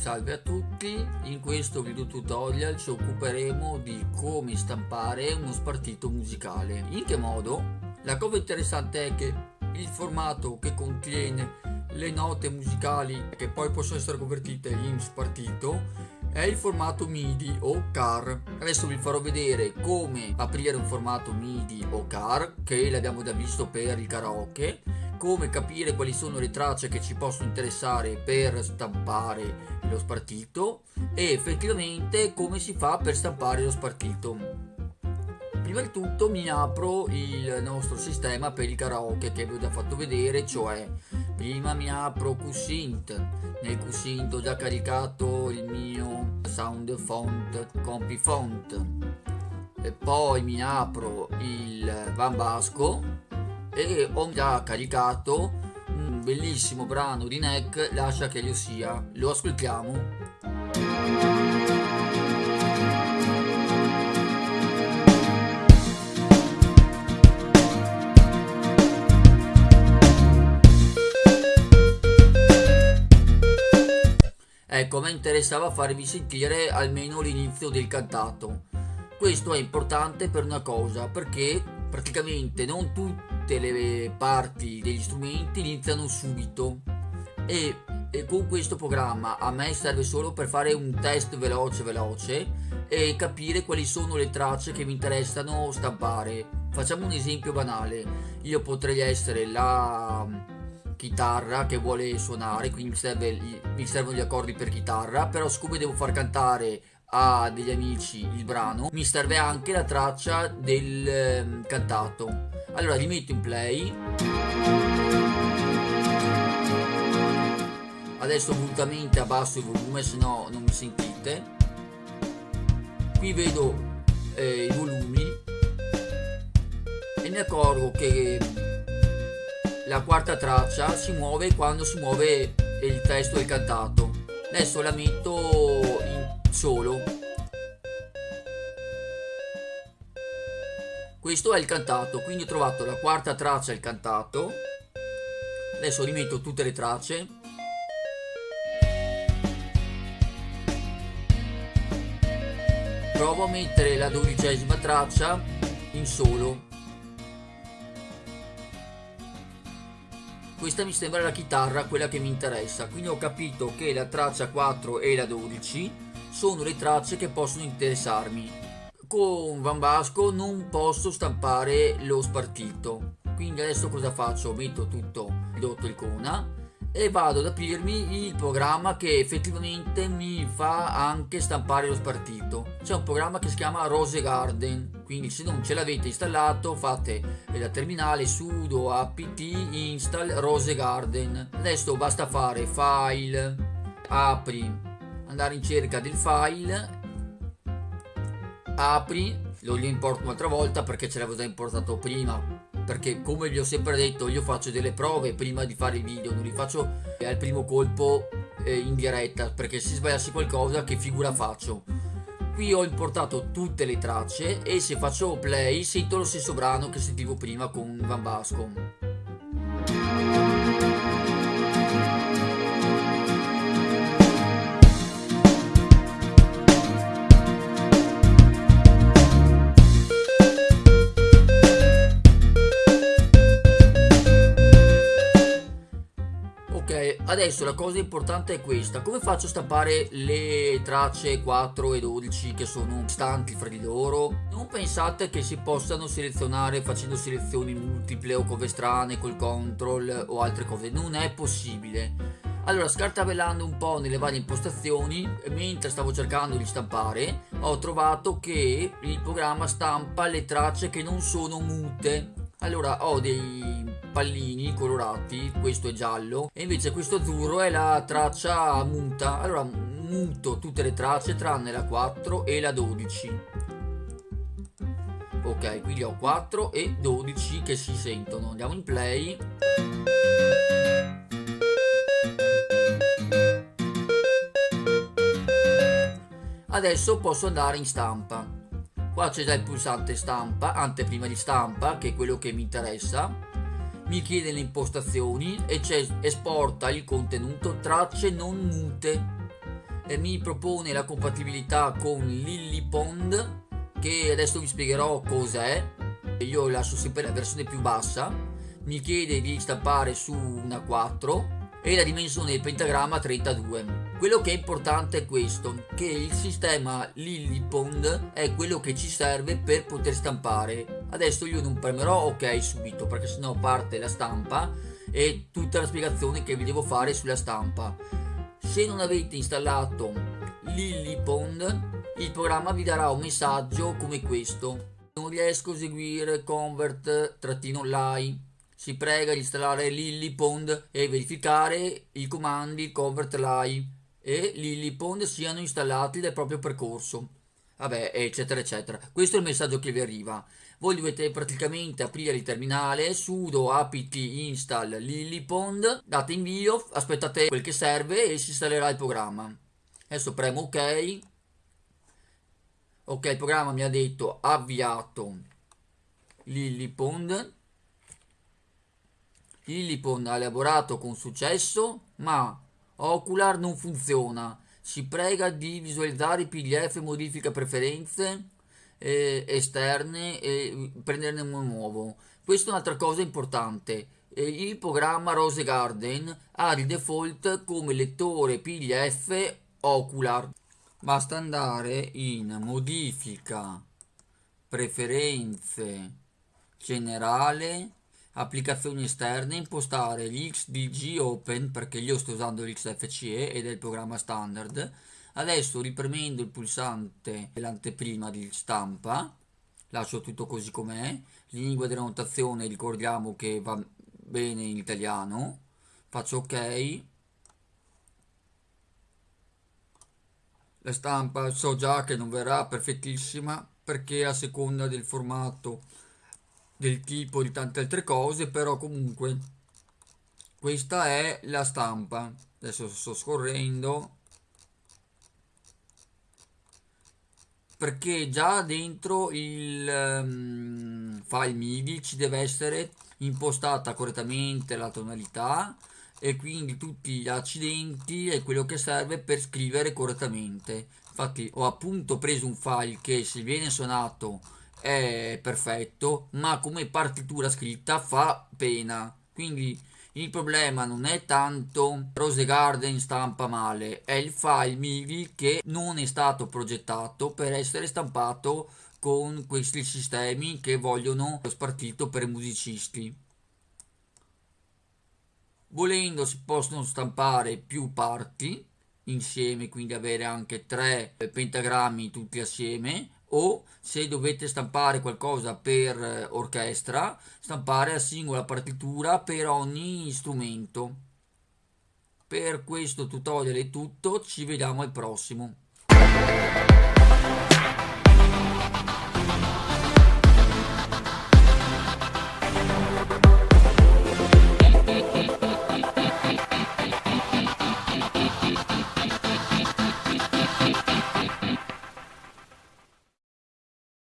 Salve a tutti, in questo video tutorial ci occuperemo di come stampare uno spartito musicale. In che modo? La cosa interessante è che il formato che contiene le note musicali che poi possono essere convertite in spartito è il formato MIDI o CAR. Adesso vi farò vedere come aprire un formato MIDI o CAR che l'abbiamo già visto per il karaoke come capire quali sono le tracce che ci possono interessare per stampare lo spartito e effettivamente come si fa per stampare lo spartito. Prima di tutto mi apro il nostro sistema per il karaoke che vi ho già fatto vedere, cioè prima mi apro QSynth, nel QSynth ho già caricato il mio sound font compi font. E poi mi apro il Van Basco e ho già caricato un bellissimo brano di Neck, Lascia che io sia. Lo ascoltiamo. Ecco, me interessava farvi sentire almeno l'inizio del cantato. Questo è importante per una cosa, perché praticamente non tutte le parti degli strumenti iniziano subito. E, e, con questo programma a me serve solo per fare un test veloce veloce e capire quali sono le tracce che mi interessano stampare. Facciamo un esempio banale. Io potrei essere la chitarra che vuole suonare quindi mi, serve, mi servono gli accordi per chitarra però siccome devo far cantare a degli amici il brano mi serve anche la traccia del eh, cantato allora li metto in play. Adesso volutamente abbasso il volume se no non mi sentite. Qui vedo eh, i volumi. E mi accorgo che la quarta traccia si muove quando si muove il testo del cantato. Adesso la metto in solo. Questo è il cantato, quindi ho trovato la quarta traccia il cantato. Adesso rimetto tutte le tracce. Provo a mettere la dodicesima traccia in solo. questa mi sembra la chitarra quella che mi interessa quindi ho capito che la traccia 4 e la 12 sono le tracce che possono interessarmi. Con Van Basco non posso stampare lo spartito, quindi adesso cosa faccio? Metto tutto ridotto icona e vado ad aprirmi il programma che effettivamente mi fa anche stampare lo spartito. C'è un programma che si chiama Rose Garden, quindi se non ce l'avete installato fate da terminale sudo apt install Rose Garden. Adesso basta fare file, apri andare in cerca del file apri lo importo un'altra volta perché ce l'avevo già importato prima. Perché come vi ho sempre detto io faccio delle prove prima di fare i video non li faccio al primo colpo eh, in diretta perché se sbagliassi qualcosa che figura faccio? Qui ho importato tutte le tracce e se faccio play sento lo stesso brano che sentivo prima con Van Basco adesso la cosa importante è questa. Come faccio a stampare le tracce 4 e 12 che sono stanti fra di loro? Non pensate che si possano selezionare facendo selezioni multiple o cose strane col control o altre cose. Non è possibile. Allora scartabellando un po' nelle varie impostazioni mentre stavo cercando di stampare ho trovato che il programma stampa le tracce che non sono mute. Allora ho dei pallini colorati questo è giallo e invece questo azzurro è la traccia muta. Allora muto tutte le tracce tranne la 4 e la 12 ok quindi ho 4 e 12 che si sentono. Andiamo in play. Adesso posso andare in stampa. Qua c'è già il pulsante stampa anteprima di stampa che è quello che mi interessa mi chiede le impostazioni e esporta il contenuto tracce non mute. Eh, mi propone la compatibilità con Lillipond che adesso vi spiegherò cos'è. Io lascio sempre la versione più bassa. Mi chiede di stampare su una 4 e la dimensione del pentagramma 32 quello che è importante è questo che il sistema Lillipond è quello che ci serve per poter stampare adesso io non premerò ok subito perché sennò parte la stampa e tutta la spiegazione che vi devo fare sulla stampa. Se non avete installato Lillipond il programma vi darà un messaggio come questo. Non riesco a eseguire convert-lie si prega di installare Lillipond e verificare i comandi convert-lie e Lillipond siano installati nel proprio percorso vabbè eccetera eccetera. Questo è il messaggio che vi arriva. Voi dovete praticamente aprire il terminale sudo apt install lillipond date invio aspettate quel che serve e si installerà il programma. Adesso premo ok. Ok il programma mi ha detto avviato lillipond lillipond ha elaborato con successo ma ocular non funziona si prega di visualizzare pdf modifica preferenze eh, esterne e prenderne uno nuovo. Questa è un'altra cosa importante. Eh, il programma Rose Garden ha di default come lettore PDF Ocular. Basta andare in modifica, preferenze, generale, applicazioni esterne, impostare l'XDG Open perché io sto usando l'XFCE ed è il programma standard. Adesso ripremendo il pulsante dell'anteprima di stampa lascio tutto così com'è. Lingua della notazione ricordiamo che va bene in italiano. Faccio ok. La stampa so già che non verrà perfettissima perché a seconda del formato del tipo di tante altre cose però comunque questa è la stampa. Adesso sto scorrendo. Perché già dentro il um, file MIDI ci deve essere impostata correttamente la tonalità e quindi tutti gli accidenti è quello che serve per scrivere correttamente. Infatti ho appunto preso un file che se viene suonato è perfetto ma come partitura scritta fa pena quindi il problema non è tanto Rose Garden stampa male, è il file MIDI che non è stato progettato per essere stampato con questi sistemi che vogliono lo spartito per musicisti. Volendo si possono stampare più parti insieme, quindi avere anche tre pentagrammi tutti assieme o se dovete stampare qualcosa per eh, orchestra, stampare la singola partitura per ogni strumento. Per questo tutorial è tutto, ci vediamo al prossimo.